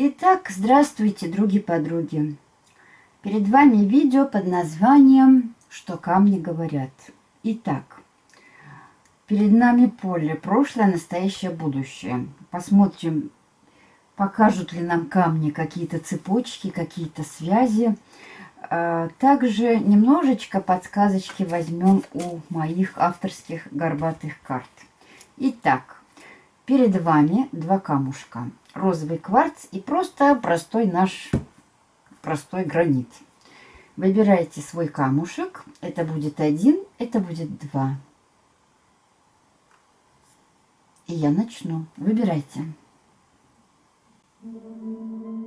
Итак, здравствуйте, други-подруги. Перед вами видео под названием «Что камни говорят». Итак, перед нами поле, прошлое, настоящее, будущее. Посмотрим, покажут ли нам камни какие-то цепочки, какие-то связи. А, также немножечко подсказочки возьмем у моих авторских горбатых карт. Итак, перед вами два камушка розовый кварц и просто простой наш простой гранит. Выбирайте свой камушек. Это будет один, это будет два. И я начну. Выбирайте. Итак,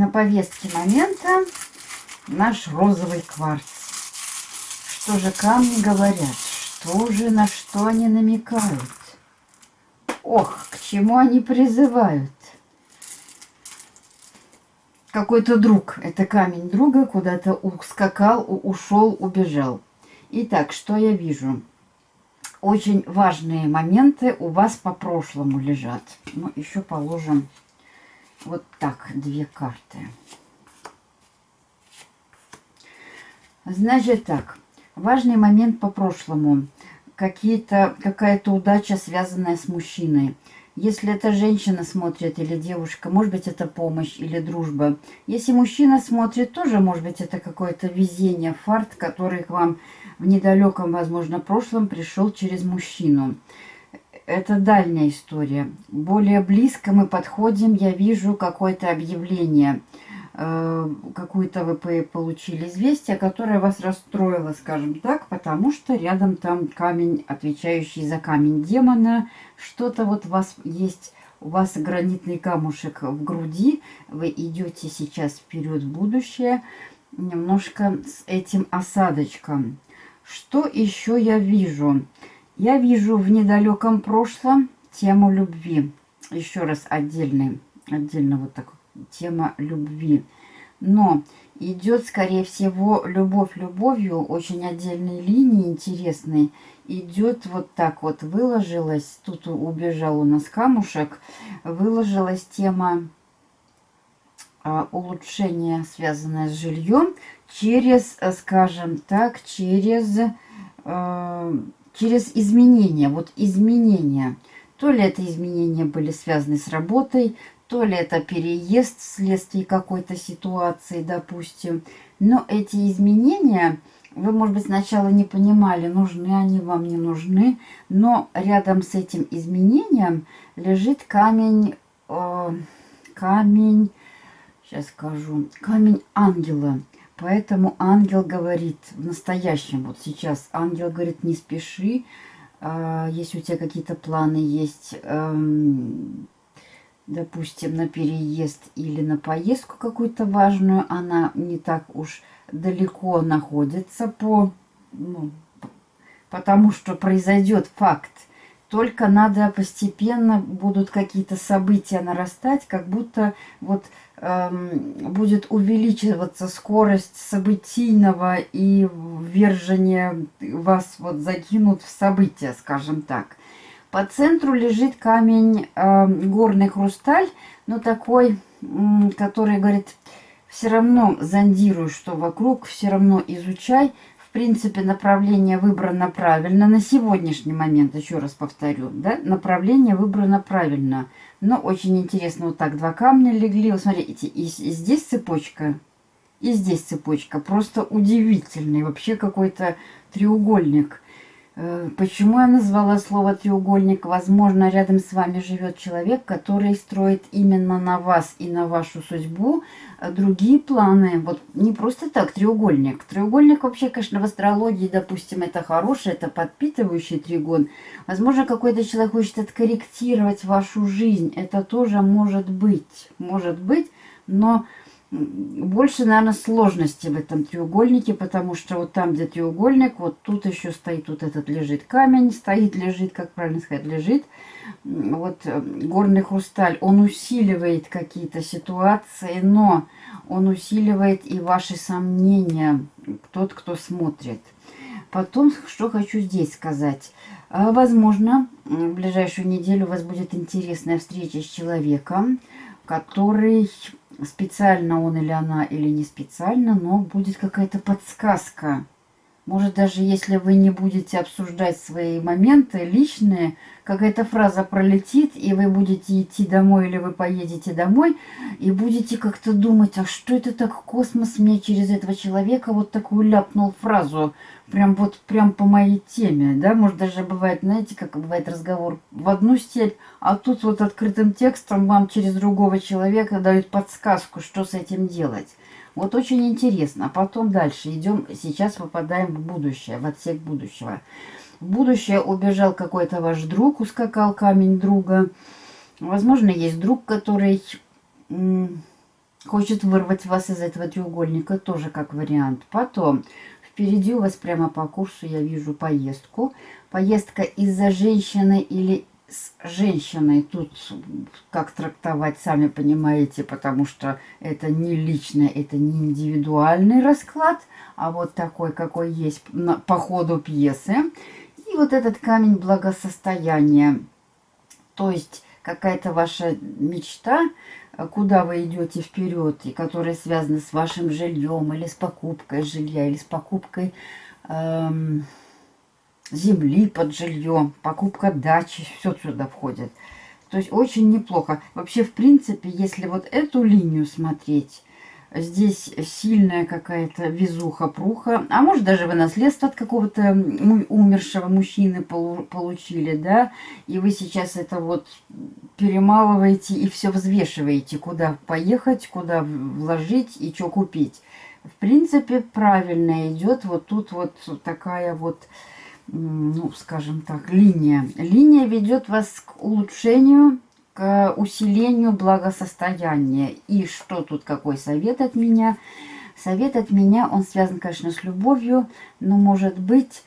на повестке момента наш розовый кварц. Что же камни говорят? Что же, на что они намекают? Ох, к чему они призывают? Какой-то друг, это камень друга, куда-то ускакал, ушел, убежал. Итак, что я вижу? Очень важные моменты у вас по прошлому лежат. Ну, еще положим вот так, две карты. Значит так, важный момент по прошлому. Какие-то, какая-то удача, связанная с мужчиной. Если это женщина смотрит или девушка, может быть, это помощь или дружба. Если мужчина смотрит, тоже, может быть, это какое-то везение, фарт, который к вам в недалеком, возможно, прошлом пришел через мужчину это дальняя история. Более близко мы подходим, я вижу какое-то объявление, э, какое-то вы получили известие, которое вас расстроило, скажем так, потому что рядом там камень, отвечающий за камень демона, что-то вот у вас есть, у вас гранитный камушек в груди, вы идете сейчас вперед в будущее, немножко с этим осадочком. Что еще я вижу? Я вижу в недалеком прошлом тему любви. Еще раз отдельный, отдельно вот так тема любви. Но идет, скорее всего, любовь любовью, очень отдельной линии интересной. Идет вот так вот, выложилась, тут убежал у нас камушек, выложилась тема а, улучшения, связанная с жильем, через, скажем так, через... А, через изменения. Вот изменения. То ли это изменения были связаны с работой, то ли это переезд вследствие какой-то ситуации, допустим. Но эти изменения, вы, может быть, сначала не понимали, нужны они вам, не нужны. Но рядом с этим изменением лежит камень, э, камень, сейчас скажу, камень ангела. Поэтому ангел говорит в настоящем, вот сейчас ангел говорит, не спеши, а, если у тебя какие-то планы есть, эм, допустим, на переезд или на поездку какую-то важную, она не так уж далеко находится по, ну, потому что произойдет факт. Только надо постепенно будут какие-то события нарастать, как будто вот будет увеличиваться скорость событийного и ввержения вас вот закинут в события, скажем так. По центру лежит камень э, горный хрусталь, но такой, который говорит, все равно зондируй, что вокруг, все равно изучай, в принципе, направление выбрано правильно. На сегодняшний момент, еще раз повторю, да, направление выбрано правильно. Но очень интересно, вот так два камня легли. Вот смотрите, и, и здесь цепочка, и здесь цепочка. Просто удивительный вообще какой-то треугольник. Э, почему я назвала слово треугольник? Возможно, рядом с вами живет человек, который строит именно на вас и на вашу судьбу э, другие планы. Вот не просто так треугольник. Треугольник вообще, конечно, в астрологии, допустим, это хороший, это подпитывающий тригон. Возможно, какой-то человек хочет откорректировать вашу жизнь. Это тоже может быть. Может быть, но больше, наверное, сложности в этом треугольнике, потому что вот там, где треугольник, вот тут еще стоит вот этот лежит камень, стоит, лежит, как правильно сказать, лежит. Вот э, горный хрусталь, он усиливает какие-то ситуации, но он усиливает и ваши сомнения, тот, кто смотрит. Потом, что хочу здесь сказать. А, возможно, в ближайшую неделю у вас будет интересная встреча с человеком, который специально он или она, или не специально, но будет какая-то подсказка. Может, даже если вы не будете обсуждать свои моменты личные, какая-то фраза пролетит, и вы будете идти домой, или вы поедете домой, и будете как-то думать, а что это так космос мне через этого человека вот такую ляпнул фразу, прям вот прям по моей теме, да, может даже бывает, знаете, как бывает разговор в одну степь, а тут вот открытым текстом вам через другого человека дают подсказку, что с этим делать. Вот очень интересно. А потом дальше идем, сейчас попадаем в будущее, в отсек будущего. В будущее убежал какой-то ваш друг, ускакал камень друга. Возможно, есть друг, который хочет вырвать вас из этого треугольника, тоже как вариант. Потом Впереди у вас прямо по курсу я вижу поездку. Поездка из-за женщины или с женщиной. Тут как трактовать, сами понимаете, потому что это не личное, это не индивидуальный расклад, а вот такой, какой есть по ходу пьесы. И вот этот камень благосостояния. То есть какая-то ваша мечта, куда вы идете вперед, и которые связаны с вашим жильем, или с покупкой жилья, или с покупкой эм, земли под жильем, покупка дачи, все сюда входит. То есть очень неплохо. Вообще, в принципе, если вот эту линию смотреть, Здесь сильная какая-то везуха-пруха. А может, даже вы наследство от какого-то умершего мужчины получили, да? И вы сейчас это вот перемалываете и все взвешиваете, куда поехать, куда вложить и что купить. В принципе, правильно идет вот тут вот такая вот, ну, скажем так, линия. Линия ведет вас к улучшению к усилению благосостояния. И что тут, какой совет от меня? Совет от меня, он связан, конечно, с любовью, но, может быть,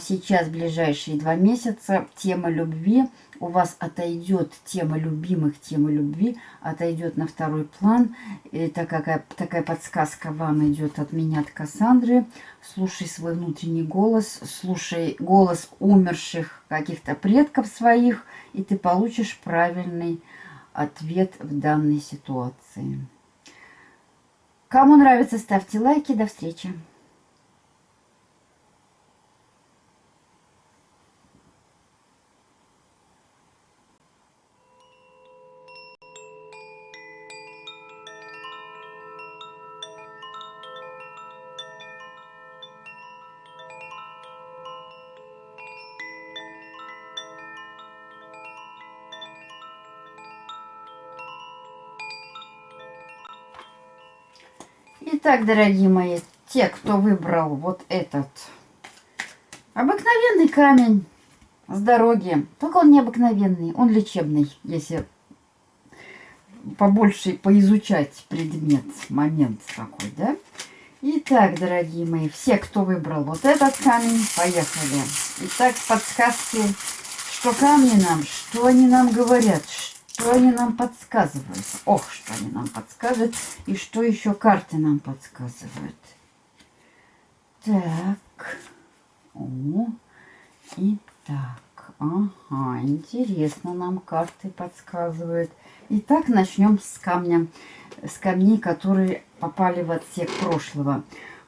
сейчас, в ближайшие два месяца, тема любви у вас отойдет, тема любимых, тема любви отойдет на второй план. Это какая, такая подсказка вам идет от меня, от Кассандры. Слушай свой внутренний голос, слушай голос умерших каких-то предков своих, и ты получишь правильный ответ в данной ситуации. Кому нравится, ставьте лайки. До встречи. Итак, дорогие мои, те, кто выбрал вот этот обыкновенный камень с дороги, только он необыкновенный, он лечебный, если побольше поизучать предмет, момент такой, да? Итак, дорогие мои, все, кто выбрал вот этот камень, поехали. Итак, подсказки, что камни нам, что они нам говорят, что они нам подсказывают? Ох, что они нам подсказывают. И что еще карты нам подсказывают? Так. О, и так. Ага, интересно нам карты подсказывают. Итак, начнем с камня, с камней, которые попали в отсек прошлого.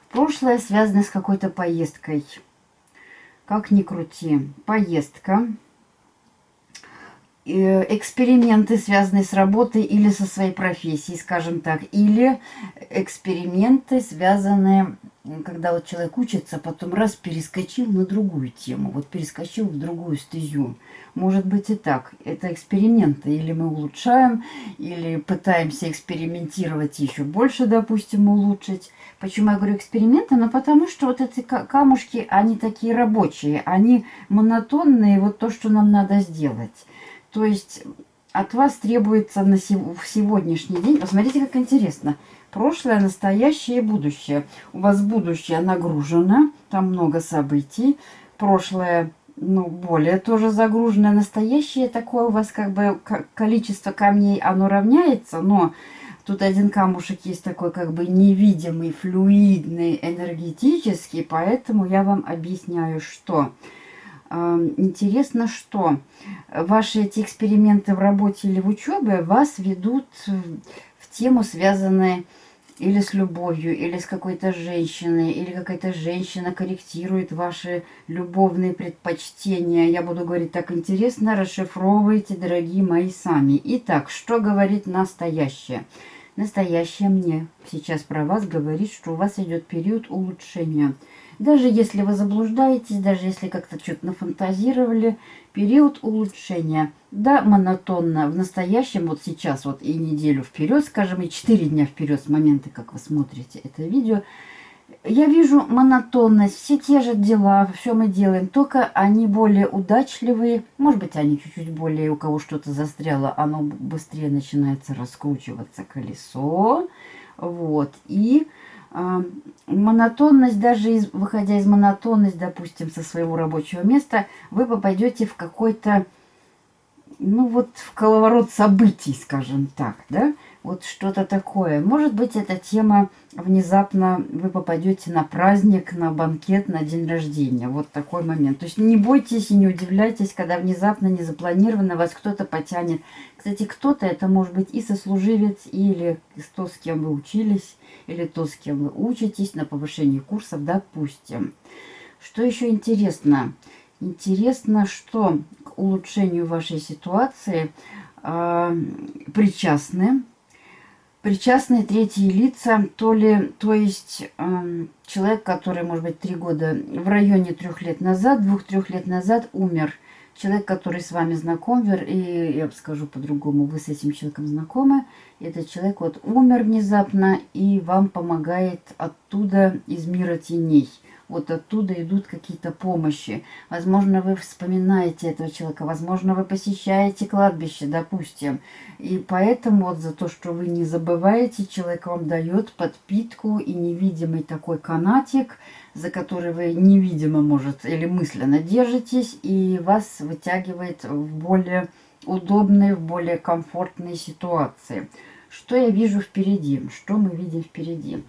Прошлое связано с какой-то поездкой. Как ни крути. Поездка Э, эксперименты, связанные с работой или со своей профессией, скажем так, или эксперименты, связанные, когда вот человек учится, потом раз перескочил на другую тему, вот перескочил в другую стезю. Может быть и так. Это эксперименты. Или мы улучшаем, или пытаемся экспериментировать еще больше, допустим, улучшить. Почему я говорю эксперименты? Ну, потому что вот эти камушки, они такие рабочие, они монотонные, вот то, что нам надо сделать. То есть от вас требуется на сев в сегодняшний день... Посмотрите, как интересно. Прошлое, настоящее и будущее. У вас будущее нагружено, там много событий. Прошлое, ну, более тоже загружено. Настоящее такое у вас как бы количество камней, оно равняется, но тут один камушек есть такой как бы невидимый, флюидный, энергетический, поэтому я вам объясняю, что... Интересно, что ваши эти эксперименты в работе или в учебе вас ведут в тему, связанную или с любовью, или с какой-то женщиной, или какая-то женщина корректирует ваши любовные предпочтения. Я буду говорить так интересно, расшифровывайте, дорогие мои, сами. Итак, что говорит настоящее? Настоящее мне сейчас про вас говорит, что у вас идет период улучшения – даже если вы заблуждаетесь, даже если как-то что-то нафантазировали, период улучшения. Да, монотонно. В настоящем, вот сейчас, вот и неделю вперед, скажем, и 4 дня вперед с момента, как вы смотрите это видео, я вижу монотонность, все те же дела, все мы делаем, только они более удачливые, может быть, они чуть-чуть более, у кого что-то застряло, оно быстрее начинается раскручиваться колесо, вот, и монотонность, даже из, выходя из монотонности, допустим, со своего рабочего места, вы попадете в какой-то, ну вот, в коловорот событий, скажем так, да, вот что-то такое. Может быть, эта тема внезапно вы попадете на праздник, на банкет, на день рождения. Вот такой момент. То есть не бойтесь и не удивляйтесь, когда внезапно, незапланированно вас кто-то потянет. Кстати, кто-то, это может быть и сослуживец, или то, с кем вы учились, или то, с кем вы учитесь на повышении курсов, допустим. Что еще интересно? Интересно, что к улучшению вашей ситуации э, причастны причастные третьи лица, то ли, то есть э, человек, который, может быть, три года, в районе трех лет назад, двух-трех лет назад умер. Человек, который с вами знаком, и я скажу по-другому, вы с этим человеком знакомы, этот человек вот умер внезапно и вам помогает оттуда, из мира теней – вот оттуда идут какие-то помощи. Возможно, вы вспоминаете этого человека, возможно, вы посещаете кладбище, допустим. И поэтому вот за то, что вы не забываете, человек вам дает подпитку и невидимый такой канатик, за который вы невидимо, может, или мысленно держитесь, и вас вытягивает в более удобные, в более комфортные ситуации. Что я вижу впереди? Что мы видим впереди?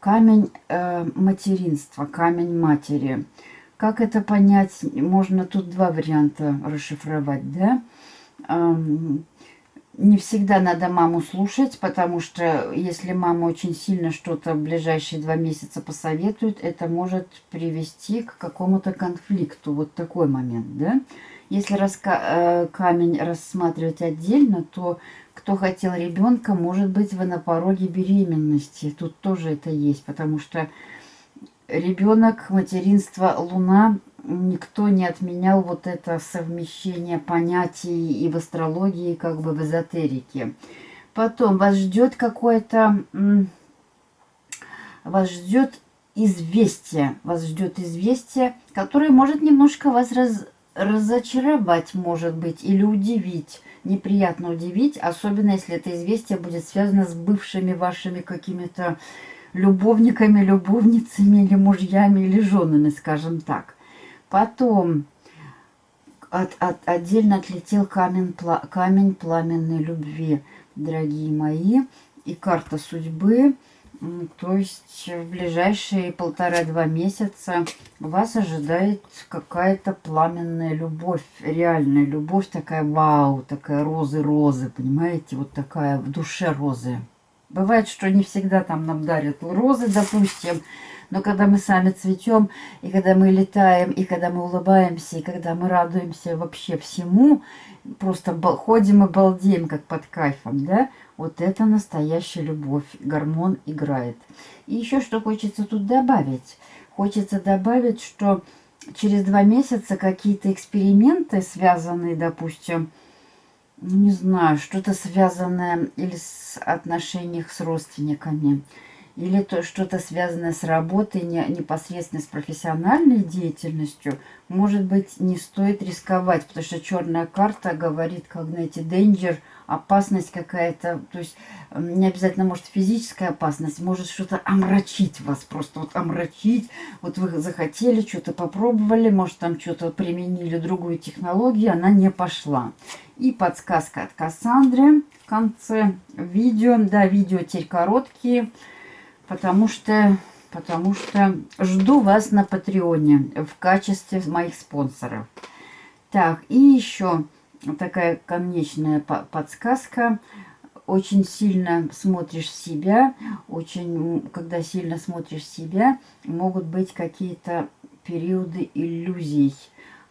Камень э, материнства, камень матери. Как это понять? Можно тут два варианта расшифровать, да? Эм, не всегда надо маму слушать, потому что если мама очень сильно что-то в ближайшие два месяца посоветует, это может привести к какому-то конфликту. Вот такой момент, да? Если раска э, камень рассматривать отдельно, то кто хотел ребенка, может быть, вы на пороге беременности. Тут тоже это есть, потому что ребенок, материнство, луна, никто не отменял вот это совмещение понятий и в астрологии, как бы в эзотерике. Потом вас ждет какое-то... Вас ждет известие. Вас ждет известие, которое может немножко вас раз, разочаровать, может быть, или удивить неприятно удивить, особенно если это известие будет связано с бывшими вашими какими-то любовниками, любовницами или мужьями или женами, скажем так. Потом от, от, отдельно отлетел камень, пла, камень пламенной любви, дорогие мои, и карта судьбы – то есть в ближайшие полтора-два месяца вас ожидает какая-то пламенная любовь, реальная любовь, такая вау, такая розы-розы, понимаете, вот такая в душе розы. Бывает, что не всегда там нам дарят розы, допустим, но когда мы сами цветем, и когда мы летаем, и когда мы улыбаемся, и когда мы радуемся вообще всему, просто ходим и балдеем, как под кайфом, да, вот это настоящая любовь. Гормон играет. И еще что хочется тут добавить. Хочется добавить, что через два месяца какие-то эксперименты, связанные, допустим, ну, не знаю, что-то связанное или с отношениях с родственниками, или то что-то связанное с работой, не, непосредственно с профессиональной деятельностью, может быть, не стоит рисковать, потому что черная карта говорит, как, знаете, danger – опасность какая-то, то есть не обязательно может физическая опасность, может что-то омрачить вас, просто вот омрачить. Вот вы захотели, что-то попробовали, может там что-то применили, другую технологию, она не пошла. И подсказка от Кассандры в конце видео. Да, видео теперь короткие, потому что, потому что жду вас на Патреоне в качестве моих спонсоров. Так, и еще такая конечная подсказка. Очень сильно смотришь себя, очень, когда сильно смотришь себя, могут быть какие-то периоды иллюзий.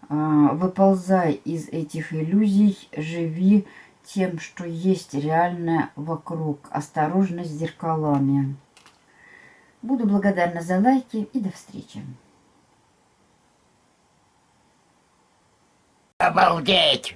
А, выползай из этих иллюзий, живи тем, что есть реальное вокруг. Осторожно с зеркалами. Буду благодарна за лайки и до встречи. Обалдеть!